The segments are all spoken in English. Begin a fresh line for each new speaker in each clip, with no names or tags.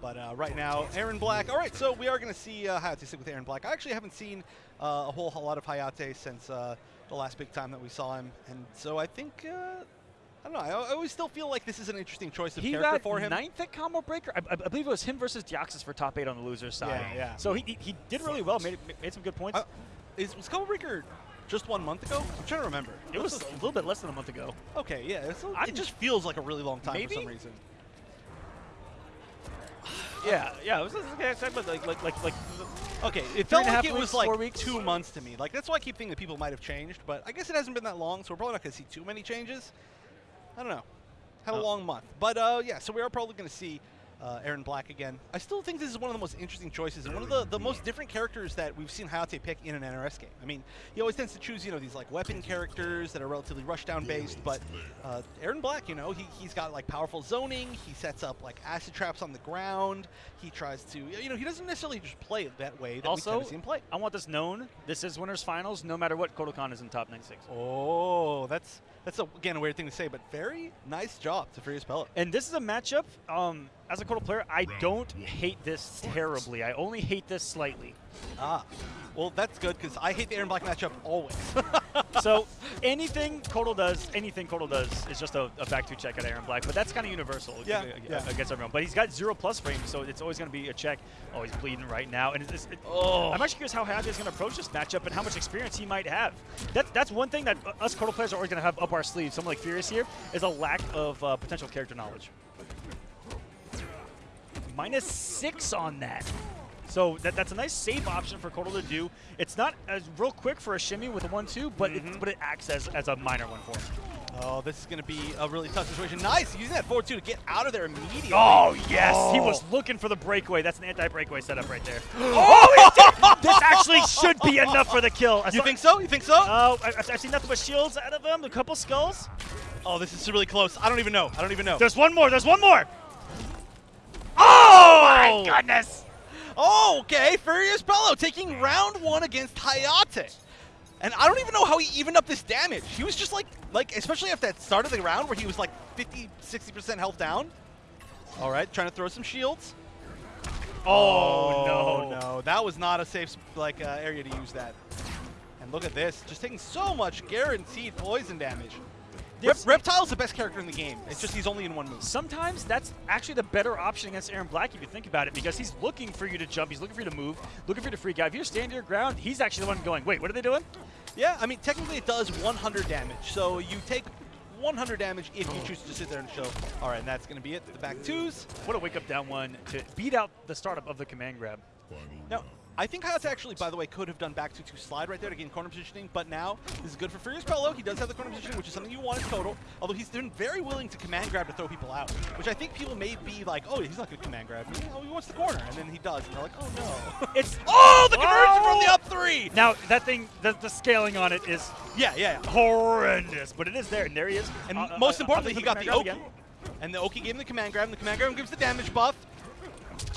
But uh, right now, Erron Black. All right, so we are going to see uh, Hayate stick with Erron Black. I actually haven't seen uh, a whole, whole lot of Hayate since uh, the last big time that we saw him, and so I think. Uh, I don't know. I, I always still feel like this is an interesting choice of
he
character for him.
ninth at Combo Breaker. I, I, believe it was him versus Deoxys for top eight on the loser's side.
Yeah, yeah.
So he, he, did really well. Made made some good points.
Uh, is was Combo Breaker just one month ago? I'm trying to remember.
it was a little bit less than a month ago.
Okay, yeah. It's a,
I'm-
it just feels like a really long time
Maybe?
for some reason.
Yeah, yeah. It was okay, but like like like like.
Okay, it felt
a
like it was like
four weeks?
two months to me. Like that's why I keep thinking that people might have changed, but I guess it hasn't been that long, so we're probably not going to see too many changes. I don't know. Had a
Oh.
long month, but uh, yeah. So we are probably going to see uh, Erron Black again. I still think this is one of the most interesting choices and one of the, the most different characters that we've seen Hayate pick in an NRS game. I mean, he always tends to choose you know these like weapon characters that are relatively rushdown based, but uh, Erron Black, you know, he he's got like powerful zoning. He sets up like acid traps on the ground. He tries to you know he doesn't necessarily just play it that way that we
Also,
tend to see him play.
I want this known. This is winners finals. No matter what, Kotal Kahn is in top 96.
Oh, that's that's a, again a weird thing to say, but very nice job to Furious Pello.
And this is a matchup. Um, as a Kotal player, I don't hate this terribly. I only hate this slightly.
Ah, well that's good because I hate the Erron Black matchup always.
so anything Kotal does, anything Kotal does is just a, a back two check at Erron Black. But that's kind of universal
Yeah,
ag-
yeah.
against everyone. But he's got zero plus frame, so it's always going to be a check. Oh, he's bleeding right now. And it's, it,
Oh.
I'm actually curious how Hayate is going to approach this matchup and how much experience he might have. That, that's one thing that us Kotal players are always going to have up our sleeves. Someone like Furious here is a lack of uh, potential character knowledge. Minus six on that. So that, that's a nice safe option for Kotal to do. It's not as real quick for a shimmy with a 1-2, but,
Mm-hmm.
it, but it acts as, as a minor one for him.
oh, this is going to be a really tough situation. Nice using that 4-2 to get out of there immediately.
Oh, yes! He
Oh.
was looking for the breakaway. That's an anti-breakaway setup right there. oh, he! This actually should be enough for the kill. I
You think so? You think so?
Oh, I, I've seen nothing but shields out of him, a couple skulls.
oh, this is really close. I don't even know. I don't even know.
There's one more, there's one more! Oh, my goodness!
Oh, okay. Furious Bello taking round one against Hayate. And I don't even know how he evened up this damage. He was just like, like especially at that start of the round where he was like 50, 60% health down. All right, trying to throw some shields.
Oh, no.
no. That was not a safe like uh, area to use that. And look at this, just taking so much guaranteed poison damage. Rep-
This-
Reptile's the best character in the game. It's just he's only in one move.
Sometimes that's actually the better option against Erron Black if you think about it, because he's looking for you to jump, he's looking for you to move, looking for you to freak out. If you're standing your ground, he's actually the one going, wait, what are they doing?
Yeah, I mean, technically it does 100 damage. So you take 100 damage if you choose to sit there and show. All right, and that's going to be it. The back twos.
What a wake up down one to beat out the startup of the command grab.
Now, I think Hayate actually, by the way, could have done back two to slide right there to gain corner positioning, but now this is good for Furious Pello. He does have the corner positioning, which is something you want in total, although he's been very willing to command grab to throw people out, which I think people may be like, oh, he's not going to command grab. Know, he wants the corner, and then he does, and they're like, oh, no.
It's
oh, the conversion from the
Oh!
up three!
now that thing, the, the scaling on it is
Yeah, yeah, yeah.
horrendous, but it is there, and there he is.
And
Uh, uh,
most
uh,
importantly, he got the Oki.
again.
And the Oki gave him the command grab, and the command grab gives the damage buff.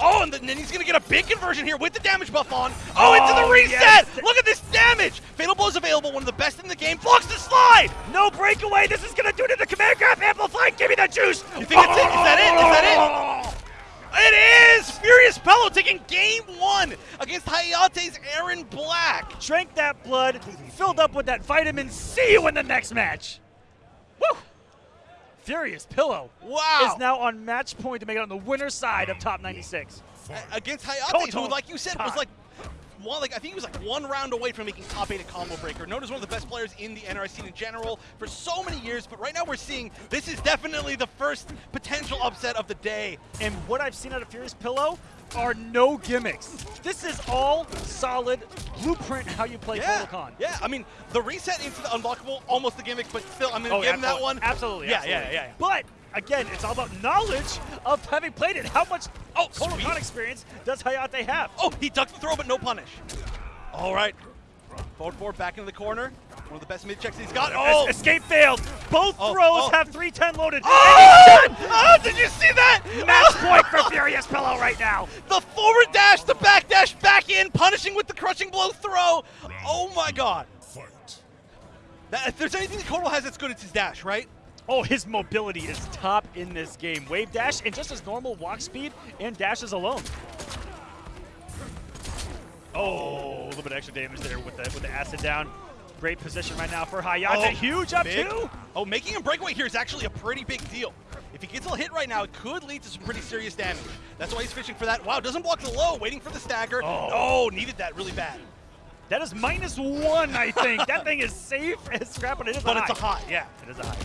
Oh, and, then he's going to get a big conversion here with the damage buff on. Oh, oh into the
Oh,
reset!
yes.
Look at this damage! Fatal Blow is available, one of the best in the game. Blocks the slide!
No breakaway. This is gonna do to the command grab amplify. Give me the juice.
You think that's it? Is that it? Is that it? Oh! It is! Furious Pello taking game one against Hayate's Erron Black.
Drank that blood, filled up with that vitamin. See you in the next match. Woo! Furious Pillow
Wow.
is now on match point to make it on the winner's side of top 96.
A- against Hayate,
Koto.
who, like you said, was like one, like I think he was like one round away from making top eight a Combo Breaker. Known as one of the best players in the NRS scene in general for so many years, but right now we're seeing this is definitely the first potential upset of the day.
And what I've seen out of Furious Pillow are no gimmicks. This is all solid blueprint how you play
Yeah, yeah. I mean, the reset into the unblockable, almost the gimmick, but still, I'm gonna
Oh,
give him that one.
Absolutely.
Yeah,
absolutely.
yeah, yeah, yeah.
But again, it's all about knowledge of having played it. How much
Oh,
Kotal Kahn
sweet.
experience does Hayate have?
Oh, he ducked the throw, but no punish. All right. Forward four, back into the corner. One of the best mid checks he's got. Oh!
Es- Escape failed. Both
Oh,
throws
oh.
have 310 loaded.
Oh! oh! Did you see that?
Match oh! point for Furious Pillow right now.
The forward dash, the back dash, back in, punishing with the crushing blow throw. Oh my god. That, if there's anything that Kotal has that's good, it's his dash, right?
Oh, his mobility is top in this game. Wave dash and just his normal walk speed and dashes alone. Oh, a little bit extra damage there with the with the acid down. Great position right now for Hayate.
Oh,
Huge up
big.
two.
Oh, making a breakaway here is actually a pretty big deal. If he gets a hit right now, it could lead to some pretty serious damage. That's why he's fishing for that. Wow, doesn't block the low, waiting for the stagger.
Oh.
Oh, needed that really bad.
That is minus one, I think. that thing is safe as scrap, but it is
But
a
it's a
high.
hot, yeah.
It is a high.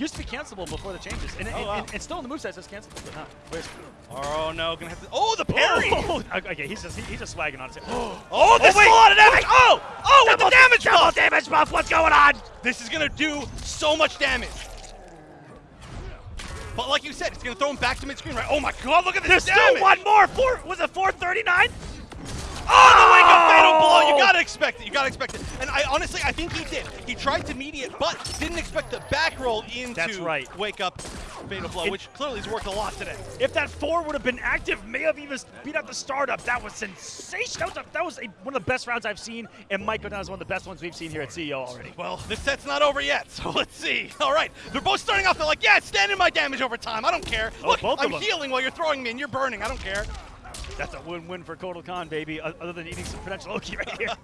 Used to be cancelable before the changes, and, and,
Oh, wow.
and, and still in the moveset says cancelable, but not. Where's
Oh no, gonna have to. Oh, the parry!
Oh, okay, he's just he, he's just swagging on it. Oh,
Oh, this is a lot of damage! Oh! Oh, with the
Double-
damage
double
buff!
damage buff. What's going on?
This is gonna do so much damage. But like you said, it's gonna throw him back to mid-screen, right? Oh my god, look at this
There's
damage!
still one more. Four was it 439?
Oh, the wake up fatal blow! You
Oh!
Gotta expect it. You gotta expect it. And I honestly, I think he did. He tried to mediate, but didn't expect the back roll into
That's right.
wake up fatal blow,
It-
which clearly has worked a lot today.
If that four would have been active, may have even beat out the startup. That was sensational. That was, a, that was a, one of the best rounds I've seen, and Mike Godin is one of the best ones we've seen here at CEO already.
Well, this set's not over yet, so let's see. All right, they're both starting off. They're like, yeah, stand in my damage over time. I don't care.
Oh,
Look, I'm healing while you're throwing me, and you're burning. I don't care.
That's a win-win for Kotal Kahn, baby. Other than eating some potential Oki right here.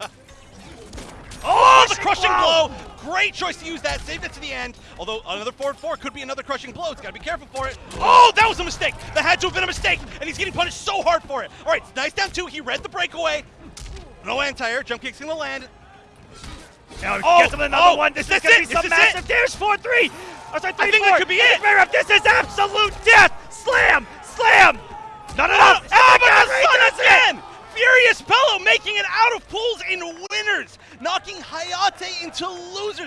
Oh, the crushing
blow!
blow! Great choice to use that. Saved it to the end. Although another forward four could be another crushing blow. It's got to be careful for it. Oh, that was a mistake. That had to have been a mistake, and he's getting punished so hard for it. All right, nice down two. He read the breakaway. No anti-air. Jump kick's gonna land.
Now
Oh,
gets him another
oh,
one. This
is
is going to be
this
some
it?
massive damage. 4-3. Oh, sorry, 3
think
four.
that could be it.
This is absolute death. Slam. Slam. Not enough.
Oh, oh the sun again! Furious Bellow making it out of pools in winners, knocking Hayate into losers.